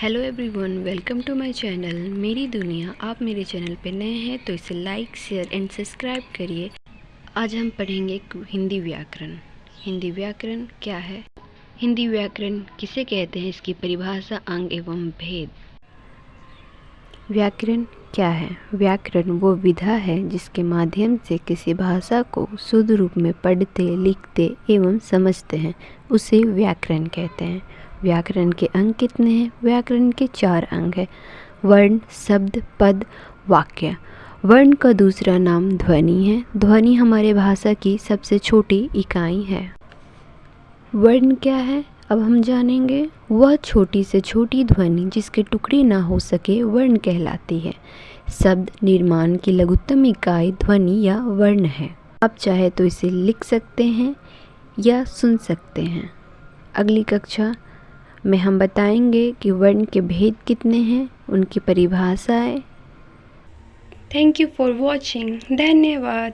Hello everyone welcome to my channel मेरी दुनिया, आप मेरे चैनल पे नए हैं तो इसे लाइक शेयर एंड सब्सक्राइब करिए। आज हम पढ़ेंगे हिंदी व्याकरण। हिंदी व्याकरण क्या है? हिंदी व्याकरण किसे कहते हैं? इसकी परिभाषा अंग एवं भेद। व्याकरण क्या है? व्याकरण वो विधा है जिसके माध्यम से किसी भाषा को शुद्ध रूप में पढ़ते, लिखते एवं समझते हैं। उसे व्याकरण कहते हैं। व्याकरण के अंग कितने हैं? व्याकरण के चार अंग हैं। वर्ण, शब्द, पद, वाक्य। वर्ण का दूसरा नाम ध्वनि है। ध्वनि हमारे भाषा की सबसे छोटी इकाई है। वर्ण क्या है? अब हम जानेंगे। वह छोटी से छोटी ध्वनि जिसके टुकड़े ना हो सके वर्ण कहलाती है। शब्द निर्माण की लघुत्तम इकाई ध्वनि या वर्ण है। आप चाहे तो इसे लिख सकते हैं या सुन सकते हैं। अगली कक्षा में हम बताएँगे कि वर्ण के भेद कितने हैं, उनकी परिभाषाएँ थैंक यू फॉर वॉचिंग धन्यवाद।